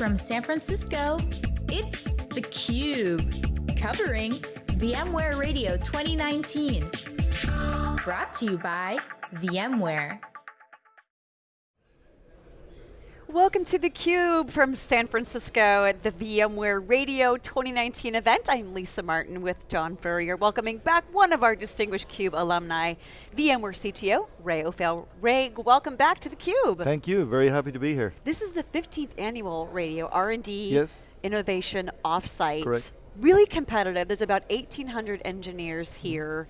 From San Francisco, it's theCUBE, covering VMware Radio 2019. Brought to you by VMware. Welcome to theCUBE from San Francisco at the VMware Radio 2019 event. I'm Lisa Martin with John Furrier, welcoming back one of our distinguished CUBE alumni, VMware CTO, Ray O'Farrell. Ray, welcome back to theCUBE. Thank you, very happy to be here. This is the 15th annual radio R&D yes. Innovation Offsite. Correct. Really competitive, there's about 1,800 engineers mm. here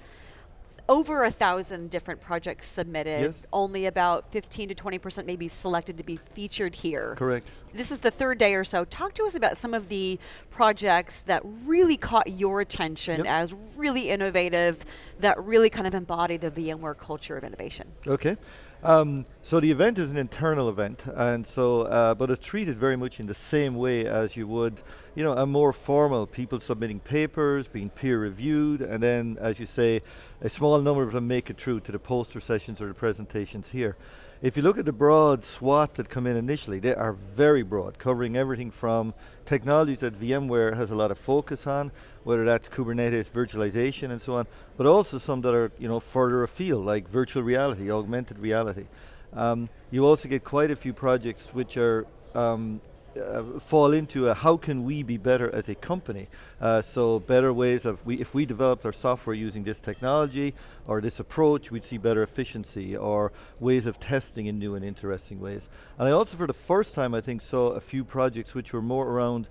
over a thousand different projects submitted. Yes. Only about 15 to 20% maybe selected to be featured here. Correct. This is the third day or so. Talk to us about some of the projects that really caught your attention yep. as really innovative, that really kind of embody the VMware culture of innovation. Okay. Um, so the event is an internal event, and so, uh, but it's treated very much in the same way as you would, you know, a more formal, people submitting papers, being peer reviewed, and then, as you say, a small number of them make it through to the poster sessions or the presentations here. If you look at the broad swath that come in initially, they are very broad, covering everything from technologies that VMware has a lot of focus on, whether that's Kubernetes virtualization and so on, but also some that are you know further afield, like virtual reality, augmented reality. Um, you also get quite a few projects which are um, uh, fall into a how can we be better as a company. Uh, so better ways of, we, if we developed our software using this technology or this approach, we'd see better efficiency or ways of testing in new and interesting ways. And I also for the first time I think saw a few projects which were more around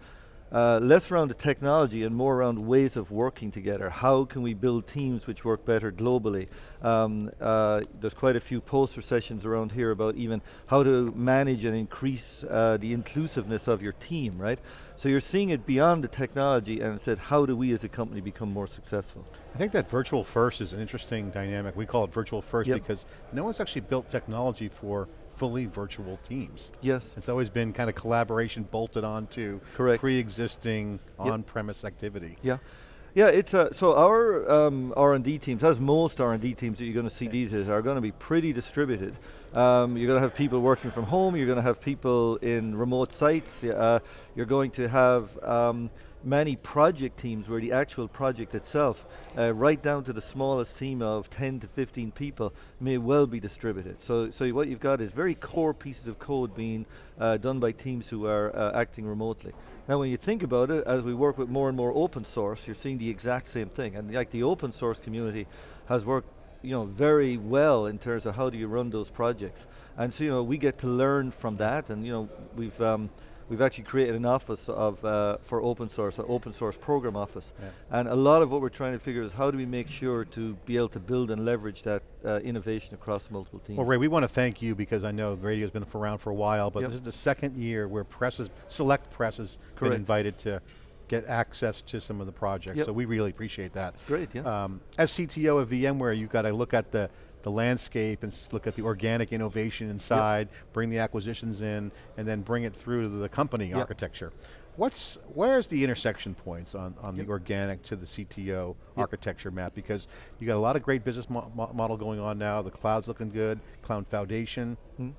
uh, less around the technology and more around ways of working together. How can we build teams which work better globally? Um, uh, there's quite a few poster sessions around here about even how to manage and increase uh, the inclusiveness of your team, right? So you're seeing it beyond the technology and said, how do we as a company become more successful? I think that virtual first is an interesting dynamic. We call it virtual first yep. because no one's actually built technology for fully virtual teams. Yes. It's always been kind of collaboration bolted onto pre-existing yep. on-premise activity. Yeah. Yeah, it's a, so our um, R&D teams, as most R&D teams that you're going to see these days, are going to be pretty distributed. Um, you're going to have people working from home, you're going to have people in remote sites, uh, you're going to have um, many project teams where the actual project itself, uh, right down to the smallest team of 10 to 15 people, may well be distributed. So, so what you've got is very core pieces of code being uh, done by teams who are uh, acting remotely. Now when you think about it, as we work with more and more open source, you're seeing the exact same thing. And like the open source community has worked you know, very well in terms of how do you run those projects. And so, you know, we get to learn from that and, you know, we've, um, we've actually created an office of uh, for open source, an open source program office. Yeah. And a lot of what we're trying to figure is how do we make sure to be able to build and leverage that uh, innovation across multiple teams. Well Ray, we want to thank you because I know radio's been around for a while, but yep. this is the second year where presses, select presses, have been invited to get access to some of the projects. Yep. So we really appreciate that. Great, yeah. Um, as CTO of VMware, you've got to look at the the landscape and look at the organic innovation inside, yep. bring the acquisitions in, and then bring it through to the company yep. architecture. What's, where's the intersection points on, on yep. the organic to the CTO architecture map? Because you got a lot of great business mo model going on now, the cloud's looking good, cloud foundation, hmm. you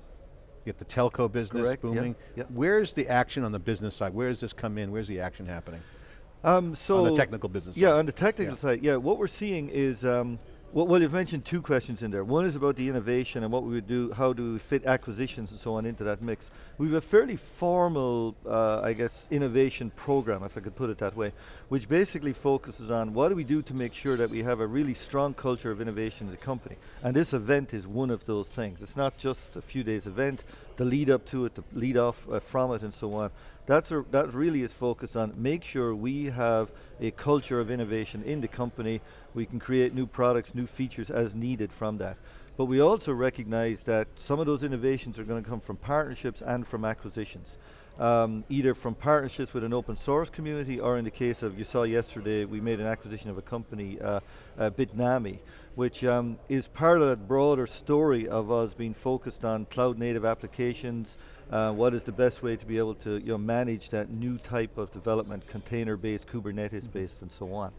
get the telco business Correct. booming. Where's the action on the business side? Where does this come in? Where's the action happening? Um, so on the technical business yeah, side. on the technical yeah. side, yeah, what we're seeing is um, well, well, you've mentioned two questions in there. One is about the innovation and what we would do, how do we fit acquisitions and so on into that mix. We have a fairly formal, uh, I guess, innovation program, if I could put it that way, which basically focuses on what do we do to make sure that we have a really strong culture of innovation in the company. And this event is one of those things. It's not just a few days event, the lead up to it, the lead off uh, from it and so on. That's a, that really is focused on make sure we have a culture of innovation in the company. We can create new products, new features as needed from that. But we also recognize that some of those innovations are going to come from partnerships and from acquisitions. Um, either from partnerships with an open source community or in the case of, you saw yesterday, we made an acquisition of a company, uh, uh, Bitnami, which um, is part of that broader story of us being focused on cloud native applications, uh, what is the best way to be able to you know, manage that new type of development, container based, Kubernetes based and so on.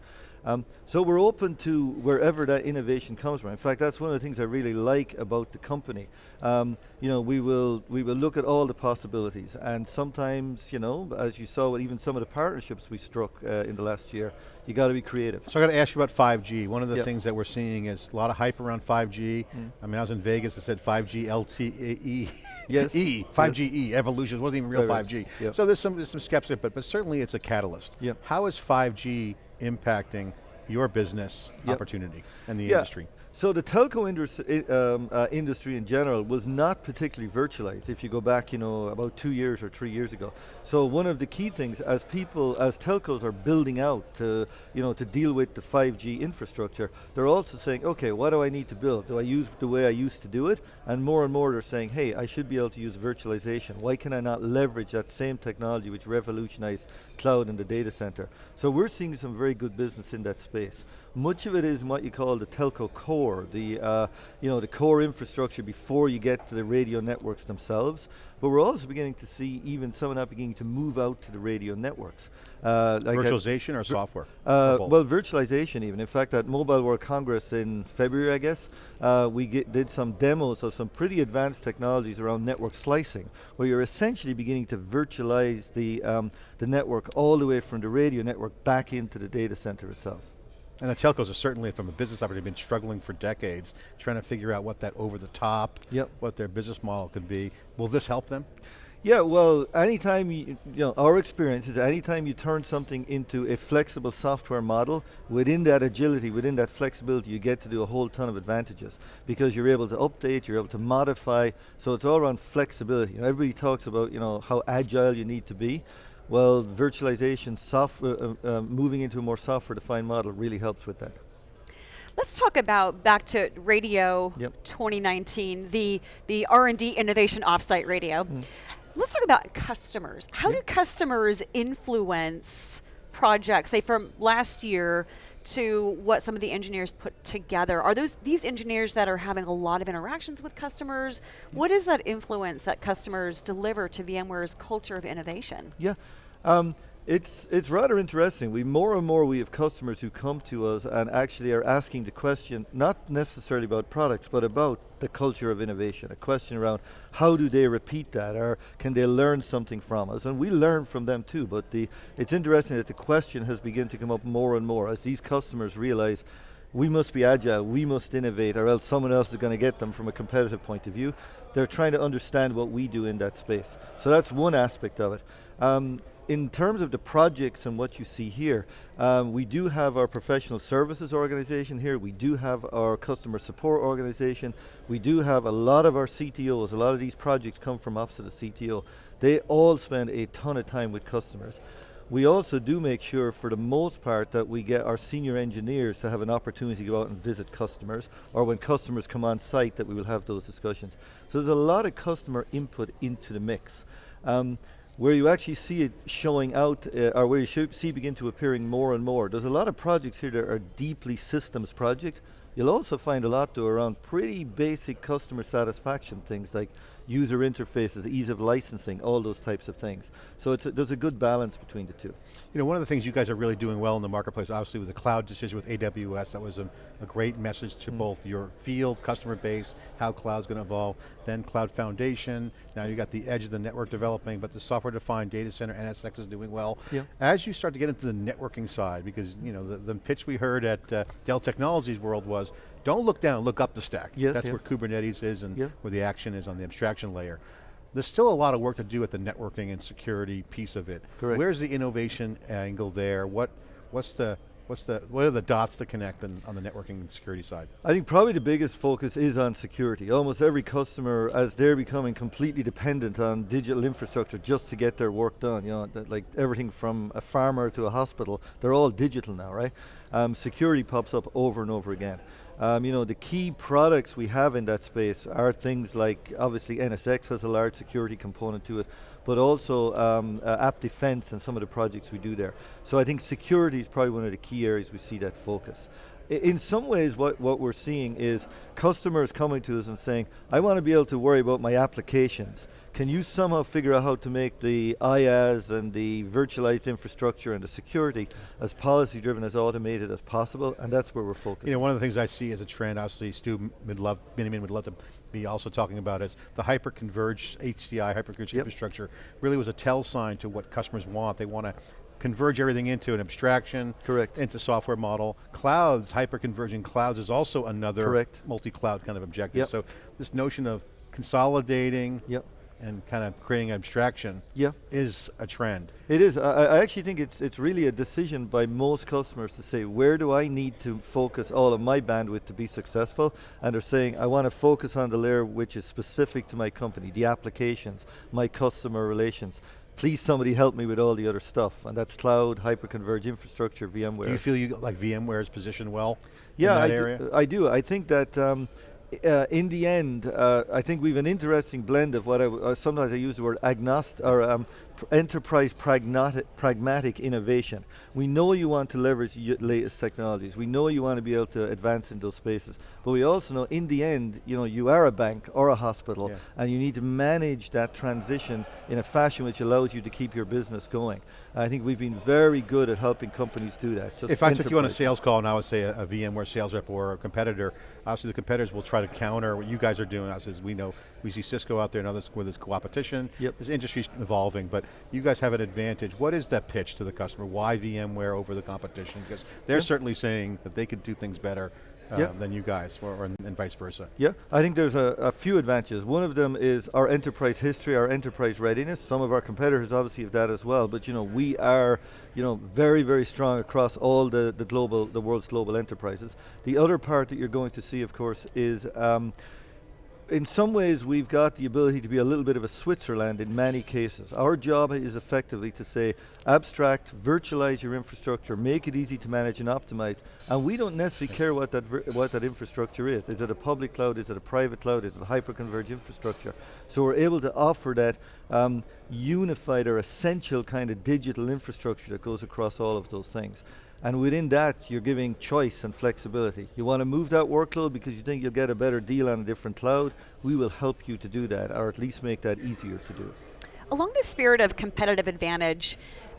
Um, so we're open to wherever that innovation comes from. In fact, that's one of the things I really like about the company. Um, you know, we will we will look at all the possibilities, and sometimes, you know, as you saw with even some of the partnerships we struck uh, in the last year, you got to be creative. So I got to ask you about 5G. One of the Yep. things that we're seeing is a lot of hype around 5G. Mm. I mean, I was in Vegas, it said 5G LTE. Yes. E, 5G E, evolution, it wasn't even real Right, right. 5G. Yep. So there's some, there's some skepticism, but, but certainly it's a catalyst. Yep. How is 5G impacting your business opportunity and the Yeah. industry? So the telco industry, um, uh, industry in general was not particularly virtualized if you go back, you know, about two years or three years ago. So one of the key things as people, as telcos are building out to, you know, to deal with the 5G infrastructure, they're also saying, okay, what do I need to build? Do I use the way I used to do it? And more and more they're saying, hey, I should be able to use virtualization. Why can I not leverage that same technology which revolutionized cloud and the data center? So we're seeing some very good business in that space. Much of it is what you call the telco core, the uh, you know the core infrastructure before you get to the radio networks themselves. But we're also beginning to see even some of that beginning to move out to the radio networks. Uh, like Virtualization or software? uh, Or well, virtualization even. In fact, at Mobile World Congress in February, I guess, uh, we get, did some demos of some pretty advanced technologies around network slicing, where you're essentially beginning to virtualize the, um, the network all the way from the radio network back into the data center itself. And the telcos are certainly, from a business opportunity, been struggling for decades, trying to figure out what that over the top, Yep. what their business model could be. Will this help them? Yeah, well, anytime you, you know, our experience is anytime you turn something into a flexible software model, within that agility, within that flexibility, you get to do a whole ton of advantages because you're able to update, you're able to modify. So it's all around flexibility. You know, everybody talks about, you know, how agile you need to be. Well, virtualization, software, uh, uh, moving into a more software-defined model really helps with that. Let's talk about back to radio Yep. 2019, the the R&D innovation offsite radio. Mm. Let's talk about customers. How do customers influence projects, say from last year to what some of the engineers put together? Are those these engineers that are having a lot of interactions with customers? What is that influence that customers deliver to VMware's culture of innovation? Yeah, um, it's it's rather interesting. We more and more we have customers who come to us and actually are asking the question, not necessarily about products, but about the culture of innovation. A question around how do they repeat that, or can they learn something from us? And we learn from them too. But the it's interesting that the question has begun to come up more and more as these customers realize. We must be agile, we must innovate, or else someone else is going to get them from a competitive point of view. They're trying to understand what we do in that space. So that's one aspect of it. Um, in terms of the projects and what you see here, um, we do have our professional services organization here, we do have our customer support organization, we do have a lot of our CTOs, a lot of these projects come from Office of the CTO. They all spend a ton of time with customers. We also do make sure, for the most part, that we get our senior engineers to have an opportunity to go out and visit customers, or when customers come on site, that we will have those discussions. So there's a lot of customer input into the mix. Um, where you actually see it showing out, uh, or where you see begin to appearing more and more. There's a lot of projects here that are deeply systems projects. You'll also find a lot though around pretty basic customer satisfaction things like user interfaces, ease of licensing, all those types of things. So it's a, there's a good balance between the two. You know, one of the things you guys are really doing well in the marketplace, obviously with the cloud decision with AWS, that was a, a great message to both your field, customer base, how cloud's going to evolve, then cloud foundation, now you got the edge of the network developing, but the software-defined data center, NSX is doing well. Yeah. As you start to get into the networking side, because you know the, the pitch we heard at uh, Dell Technologies World was, don't look down, look up the stack. Yes, That's yeah. where Kubernetes is and Yeah. where the action is on the abstraction layer. There's still a lot of work to do at the networking and security piece of it. Correct. Where's the innovation angle there? What, what's the, what's the, what are the dots to connect on, on the networking and security side? I think probably the biggest focus is on security. Almost every customer, as they're becoming completely dependent on digital infrastructure just to get their work done, you know, like everything from a farmer to a hospital, they're all digital now, right? Um, security pops up over and over again. Um, you know, the key products we have in that space are things like, obviously NSX has a large security component to it, but also um, uh, AppDefense and some of the projects we do there. So I think security is probably one of the key areas we see that focus. In some ways what, what we're seeing is customers coming to us and saying, I want to be able to worry about my applications. Can you somehow figure out how to make the IaaS and the virtualized infrastructure and the security as policy driven, as automated as possible? And that's where we're focused. You know, one of the things I see as a trend, obviously Stu would love, Miniman would love to be also talking about is the hyper-converged HCI, hyper-converged Yep. infrastructure, really was a tell sign to what customers want. They want to converge everything into an abstraction, Correct. into software model. Clouds, hyper-converging clouds is also another multi-cloud kind of objective. Yep. So this notion of consolidating Yep. and kind of creating abstraction Yeah. is a trend. It is. I, I actually think it's it's really a decision by most customers to say where do I need to focus all of my bandwidth to be successful, and they're saying I want to focus on the layer which is specific to my company, the applications, my customer relations. Please, somebody help me with all the other stuff, and that's cloud, hyperconverged infrastructure, VMware. Do you feel you like VMware is positioned well yeah, in that I area? Do, I do. I think that um, uh, in the end, uh, I think we have an interesting blend of what I uh, sometimes I use the word agnostic or um, enterprise pragmatic, pragmatic innovation. We know you want to leverage y- latest technologies. We know you want to be able to advance in those spaces. But we also know, in the end, you know, you are a bank or a hospital, Yeah. and you need to manage that transition in a fashion which allows you to keep your business going. I think we've been very good at helping companies do that. Just If I took you on a sales call and I would say a, a VMware sales rep or a competitor, obviously the competitors will try to counter what you guys are doing. As we know, we see Cisco out there and others where there's competition. Yep. This industry's evolving, but you guys have an advantage. What is that pitch to the customer? Why VMware over the competition? Because they're Yeah. certainly saying that they could do things better uh, Yeah. than you guys, or, or and vice versa. Yeah, I think there's a, a few advantages. One of them is our enterprise history, our enterprise readiness. Some of our competitors obviously have that as well, but you know we are, you know, very very strong across all the the global, the world's global enterprises. The other part that you're going to see, of course, is. Um, in some ways, we've got the ability to be a little bit of a Switzerland in many cases. Our job is effectively to say, abstract, virtualize your infrastructure, make it easy to manage and optimize, and we don't necessarily care what that what that infrastructure is. Is it a public cloud? Is it a private cloud? Is it a hyperconverged infrastructure? So we're able to offer that um, unified or essential kind of digital infrastructure that goes across all of those things. And within that, you're giving choice and flexibility. You want to move that workload because you think you'll get a better deal on a different cloud. We will help you to do that, or at least make that easier to do. Along the spirit of competitive advantage,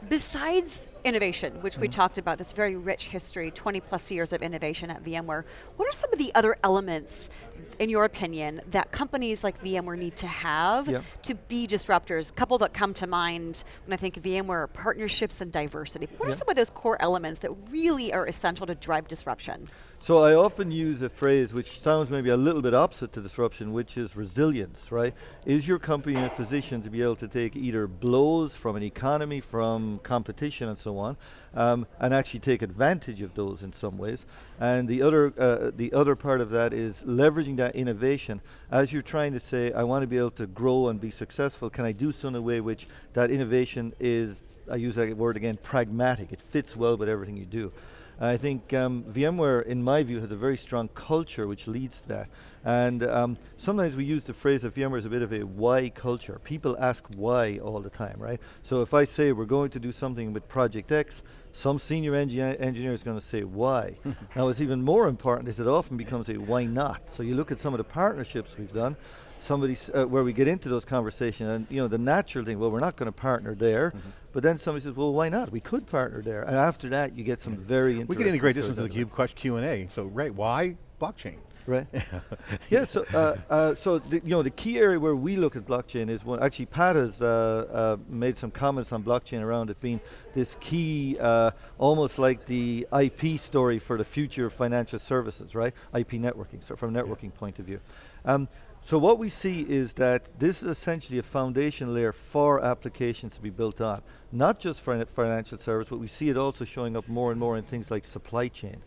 besides innovation, which we mm. talked about, this very rich history, 20 plus years of innovation at VMware, what are some of the other elements, in your opinion, that companies like VMware need to have Yeah. to be disruptors? A couple that come to mind when I think VMware partnerships and diversity. What are some of those core elements that really are essential to drive disruption? So I often use a phrase which sounds maybe a little bit opposite to disruption, which is resilience, right? Is your company in a position to be able to take either blows from an economy, from competition and so on, um, and actually take advantage of those in some ways? And the other, uh, the other part of that is leveraging that innovation as you're trying to say, I want to be able to grow and be successful, can I do so in a way which that innovation is, I use that word again, pragmatic, it fits well with everything you do. I think um, VMware, in my view, has a very strong culture which leads to that. And um, sometimes we use the phrase that VMware is a bit of a why culture. People ask why all the time, right? So if I say we're going to do something with Project X, some senior engi- engineer is going to say why. now, what's even more important is it often becomes a why not. So you look at some of the partnerships we've done, somebody s- uh, where we get into those conversations, and you know the natural thing. Well, we're not going to partner there, but then somebody says, "Well, why not? We could partner there." And after that, you get some very interesting. We can integrate this into the out of it. Cube question Q and A. So, right, why blockchain? Right. yeah. So, uh, uh, so the, you know, the key area where we look at blockchain is one. Actually, Pat has uh, uh, made some comments on blockchain around it being this key, uh, almost like the IP story for the future of financial services, right? IP networking, so from a networking point of view. Um, so what we see is that this is essentially a foundation layer for applications to be built on, not just for financial service, but we see it also showing up more and more in things like supply chain.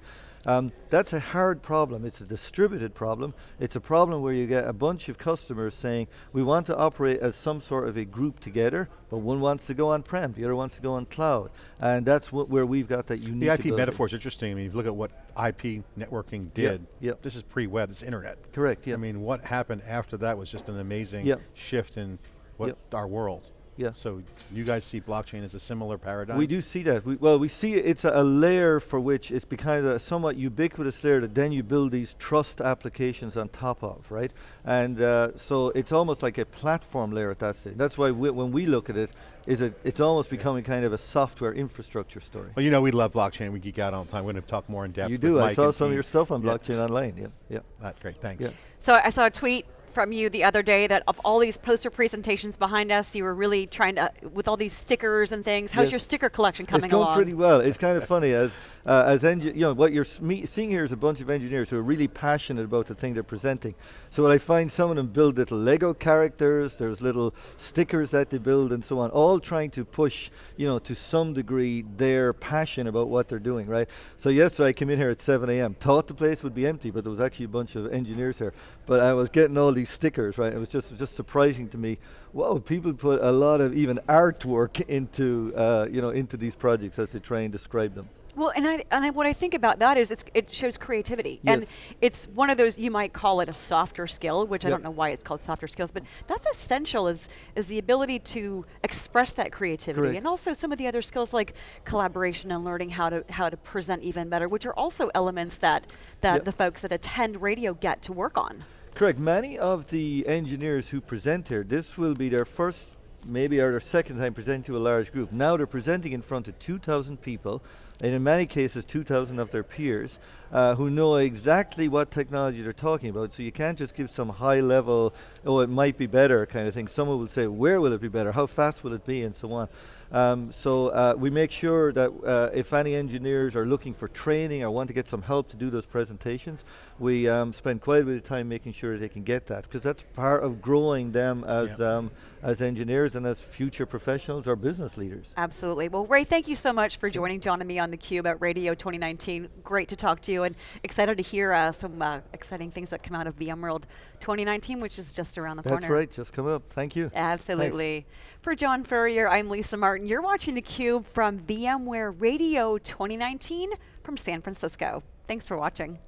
Um, that's a hard problem. It's a distributed problem. It's a problem where you get a bunch of customers saying, we want to operate as some sort of a group together, but one wants to go on-prem, the other wants to go on cloud. And that's what, where we've got that unique The IP ability. metaphor is interesting. I mean, if you look at what IP networking did, yep. this is pre-web, it's internet. Correct, yeah. I mean, what happened after that was just an amazing Yep. shift in what Yep. our world. Yeah. So you guys see blockchain as a similar paradigm? We do see that. We, well, we see it's a, a layer for which it's become a somewhat ubiquitous layer that then you build these trust applications on top of, right? And uh, so it's almost like a platform layer at that stage. That's why we, when we look at it, is it it's almost becoming kind of a software infrastructure story. Well, you know we love blockchain. We geek out all the time. We're going to talk more in depth. You do. I Mike saw and some of your stuff on Yeah. blockchain online. Yeah, yeah. That's great. Thanks. Yeah. So I saw a tweet from you the other day that of all these poster presentations behind us, you were really trying to, with all these stickers and things. How's Yes. your sticker collection coming it's going along? pretty well. It's kind of funny as uh, as you know what you're me- seeing here is a bunch of engineers who are really passionate about the thing they're presenting. So what I find some of them build little Lego characters. There's little stickers that they build and so on, all trying to push you know to some degree their passion about what they're doing. Right. So yesterday I came in here at 7 a.m. Thought the place would be empty, but there was actually a bunch of engineers here. But I was getting all these stickers. Right. It was just just surprising to me. Whoa, people put a lot of even artwork into uh, you know into these projects as they try and describe them. Well, and I and I, what I think about that is it's, it shows creativity, and it's one of those you might call it a softer skill, which I don't know why it's called softer skills, but that's essential is is the ability to express that creativity, Correct. and also some of the other skills like collaboration and learning how to how to present even better, which are also elements that that Yep. the folks that attend radio get to work on. Correct. Many of the engineers who present here, this will be their first, maybe or their second time presenting to a large group. Now they're presenting in front of 2,000 people, and in many cases 2,000 of their peers, uh, who know exactly what technology they're talking about. So you can't just give some high level, oh, it might be better kind of thing. Someone will say, where will it be better? How fast will it be? And so on. Um, so uh, we make sure that uh, if any engineers are looking for training or want to get some help to do those presentations, we um, spend quite a bit of time making sure they can get that because that's part of growing them as Yeah. um, as engineers and as future professionals or business leaders. Absolutely. Well, Ray, thank you so much for joining John and me on the Cube at Radio 2019. Great to talk to you, and excited to hear uh, some uh, exciting things that come out of VMworld 2019, which is just around the That's corner. That's right. Just come up. Thank you. Absolutely. For John Furrier, I'm Lisa Martin. You're watching the Cube from VMware Radio 2019 from San Francisco. Thanks for watching.